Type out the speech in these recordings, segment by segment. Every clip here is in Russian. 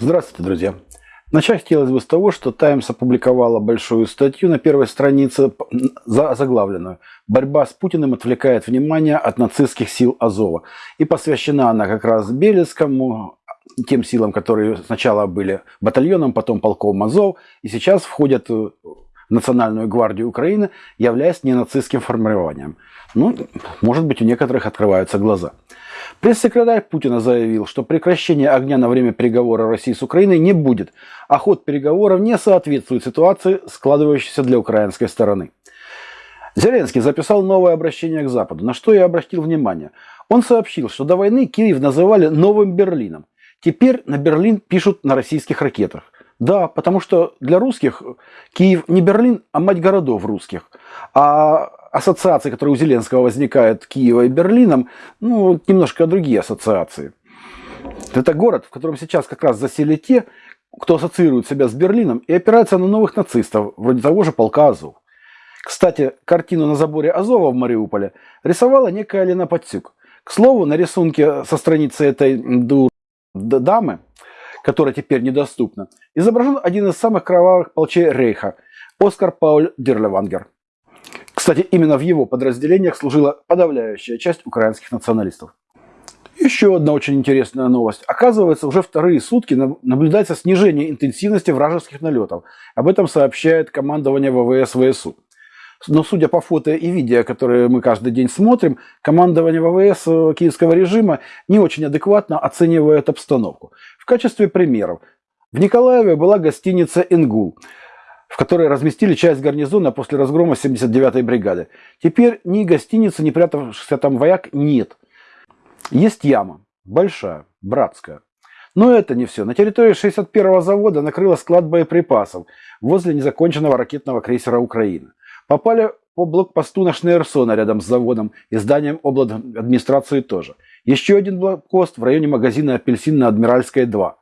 Здравствуйте, друзья! Начать хотелось бы с того, что Times опубликовала большую статью на первой странице, заглавленную «Борьба с Путиным отвлекает внимание от нацистских сил Азова». И посвящена она как раз Белецкому, тем силам, которые сначала были батальоном, потом полком Азов, и сейчас входят в Национальную гвардию Украины, являясь ненацистским формированием. Ну, может быть, у некоторых открываются глаза. Пресс-секретарь Путина заявил, что прекращение огня на время переговоров России с Украиной не будет, а ход переговоров не соответствует ситуации, складывающейся для украинской стороны. Зеленский записал новое обращение к Западу, на что я обратил внимание. Он сообщил, что до войны Киев называли новым Берлином. Теперь на Берлин пишут на российских ракетах. Да, потому что для русских Киев не Берлин, а мать городов русских. А ассоциации, которые у Зеленского возникают Киева и Берлином, ну, немножко другие ассоциации. Это город, в котором сейчас как раз засели те, кто ассоциирует себя с Берлином и опирается на новых нацистов, вроде того же полка Азов. Кстати, картину на заборе Азова в Мариуполе рисовала некая Лена Подсюк. К слову, на рисунке со страницы этой дур дамы, которая теперь недоступна, изображен один из самых кровавых полчей Рейха – Оскар Пауль Дирлевангер. Кстати, именно в его подразделениях служила подавляющая часть украинских националистов. Еще одна очень интересная новость. Оказывается, уже вторые сутки наблюдается снижение интенсивности вражеских налетов. Об этом сообщает командование ВВС ВСУ. Но судя по фото и видео, которые мы каждый день смотрим, командование ВВС э, киевского режима не очень адекватно оценивает обстановку. В качестве примеров. В Николаеве была гостиница «Ингул» в которой разместили часть гарнизона после разгрома 79-й бригады. Теперь ни гостиницы, ни прятавшихся там вояк нет. Есть яма, большая, братская. Но это не все. На территории 61-го завода накрыло склад боеприпасов возле незаконченного ракетного крейсера Украины. Попали по блокпосту на Шнейрсона рядом с заводом и зданием администрации тоже. Еще один блокпост в районе магазина «Апельсин» на Адмиральской 2.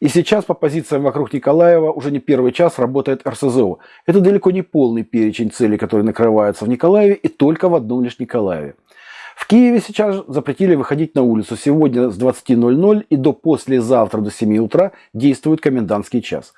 И сейчас по позициям вокруг Николаева уже не первый час работает РСЗО. Это далеко не полный перечень целей, которые накрываются в Николаеве и только в одном лишь Николаеве. В Киеве сейчас запретили выходить на улицу. Сегодня с 20.00 и до послезавтра до 7 утра действует комендантский час.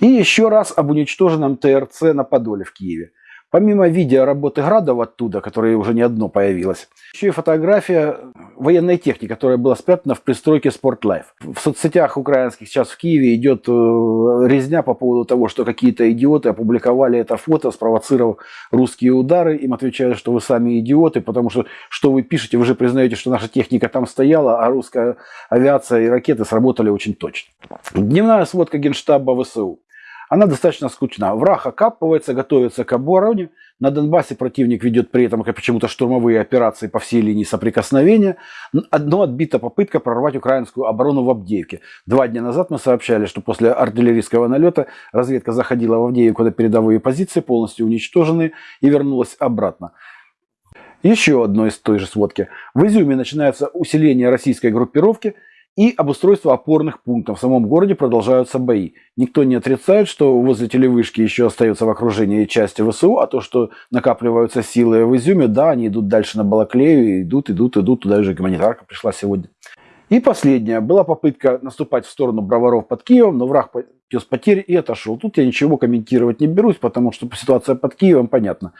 И еще раз об уничтоженном ТРЦ на Подоле в Киеве. Помимо видео работы градов оттуда, которое уже не одно появилось, еще и фотография военной техники, которая была спрятана в пристройке Спортлайф. В соцсетях украинских сейчас в Киеве идет э, резня по поводу того, что какие-то идиоты опубликовали это фото, спровоцировав русские удары. Им отвечают, что вы сами идиоты, потому что что вы пишете, вы же признаете, что наша техника там стояла, а русская авиация и ракеты сработали очень точно. Дневная сводка Генштаба ВСУ. Она достаточно скучна. Враг окапывается, готовится к обороне. На Донбассе противник ведет при этом почему-то штурмовые операции по всей линии соприкосновения. Но отбита попытка прорвать украинскую оборону в Авдеевке. Два дня назад мы сообщали, что после артиллерийского налета разведка заходила в Авдеевку на передовые позиции, полностью уничтожены, и вернулась обратно. Еще одно из той же сводки. В Изюме начинается усиление российской группировки – и обустройство опорных пунктов. В самом городе продолжаются бои. Никто не отрицает, что возле телевышки еще остается в окружении части ВСУ, а то, что накапливаются силы в Изюме, да, они идут дальше на Балаклею, идут, идут, идут, туда уже гуманитарка пришла сегодня. И последняя. Была попытка наступать в сторону Броваров под Киевом, но враг без потерь и отошел. Тут я ничего комментировать не берусь, потому что ситуация под Киевом понятна.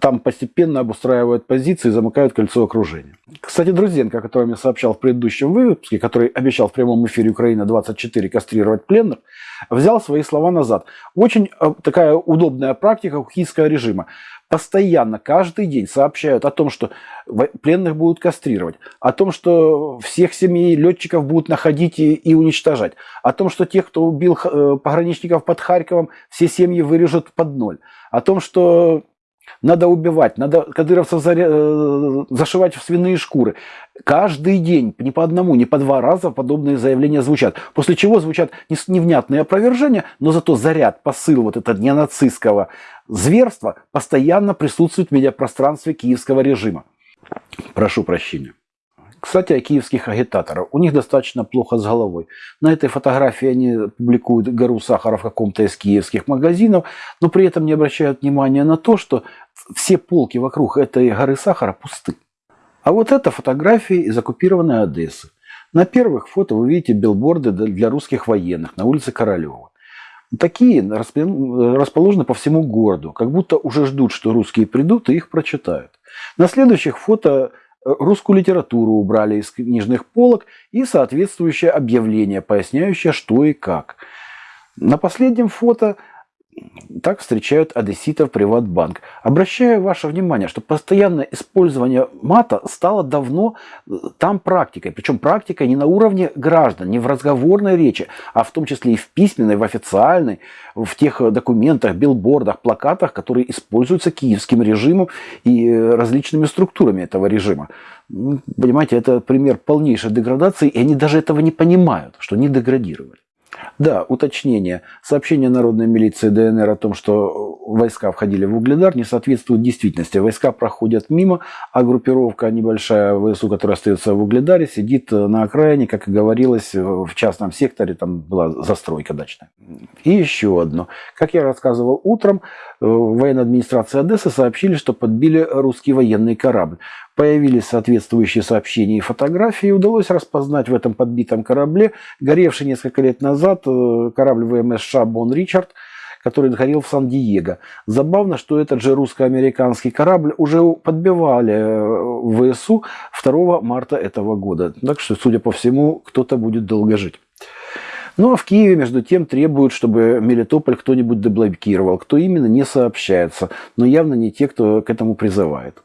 Там постепенно обустраивают позиции, замыкают кольцо окружения. Кстати, Друзенко, о котором я сообщал в предыдущем выпуске, который обещал в прямом эфире Украина-24 кастрировать пленных, взял свои слова назад. Очень э, такая удобная практика киевского режима постоянно, каждый день сообщают о том, что пленных будут кастрировать, о том, что всех семей летчиков будут находить и, и уничтожать, о том, что тех, кто убил э, пограничников под Харьковом, все семьи вырежут под ноль, о том, что надо убивать, надо кадыровцев э, зашивать в свиные шкуры. Каждый день, не по одному, не по два раза подобные заявления звучат. После чего звучат невнятные опровержения, но зато заряд, посыл вот этого ненацистского зверства постоянно присутствует в медиапространстве киевского режима. Прошу прощения. Кстати, о киевских агитаторах. У них достаточно плохо с головой. На этой фотографии они публикуют гору сахара в каком-то из киевских магазинов, но при этом не обращают внимания на то, что все полки вокруг этой горы сахара пусты. А вот это фотографии из оккупированной Одессы. На первых фото вы видите билборды для русских военных на улице Королева. Такие расположены по всему городу, как будто уже ждут, что русские придут и их прочитают. На следующих фото русскую литературу убрали из книжных полок и соответствующее объявление, поясняющее, что и как. На последнем фото так встречают одесситов Приватбанк. Обращаю ваше внимание, что постоянное использование мата стало давно э, там практикой. Причем практикой не на уровне граждан, не в разговорной речи, а в том числе и в письменной, в официальной, в тех документах, билбордах, плакатах, которые используются киевским режимом и э, различными структурами этого режима. Ну, понимаете, это пример полнейшей деградации, и они даже этого не понимают, что они деградировали. Да, уточнение. Сообщение народной милиции ДНР о том, что войска входили в Угледар, не соответствует действительности. Войска проходят мимо, а группировка небольшая ВСУ, которая остается в Угледаре, сидит на окраине, как и говорилось, в частном секторе, там была застройка дачная. И еще одно. Как я рассказывал утром, военной администрации Одессы сообщили, что подбили русский военный корабль. Появились соответствующие сообщения и фотографии. Удалось распознать в этом подбитом корабле горевший несколько лет назад э, корабль ВМС «Шабон Ричард», который горел в Сан-Диего. Забавно, что этот же русско-американский корабль уже подбивали э, в ВСУ 2 марта этого года. Так что, судя по всему, кто-то будет долго жить. Ну а в Киеве, между тем, требуют, чтобы Мелитополь кто-нибудь деблокировал. Кто именно, не сообщается. Но явно не те, кто к этому призывает.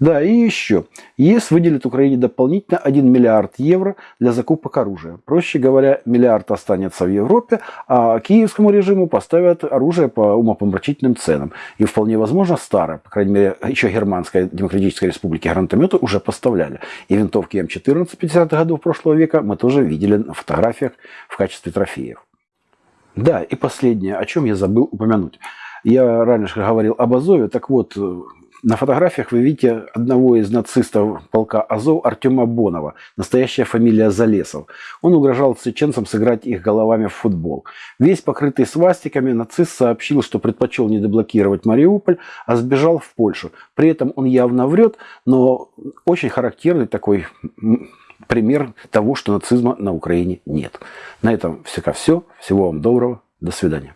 Да, и еще. ЕС выделит Украине дополнительно 1 миллиард евро для закупок оружия. Проще говоря, миллиард останется в Европе, а киевскому режиму поставят оружие по умопомрачительным ценам. И вполне возможно старое, по крайней мере, еще Германская Демократическая Республика гранатометы уже поставляли. И винтовки М14 50-х годов прошлого века мы тоже видели на фотографиях в качестве трофеев. Да, и последнее, о чем я забыл упомянуть. Я раньше говорил об Азове, так вот, на фотографиях вы видите одного из нацистов полка Азов Артема Бонова, настоящая фамилия Залесов. Он угрожал чеченцам сыграть их головами в футбол. Весь покрытый свастиками, нацист сообщил, что предпочел не деблокировать Мариуполь, а сбежал в Польшу. При этом он явно врет, но очень характерный такой пример того, что нацизма на Украине нет. На этом все. Всего вам доброго. До свидания.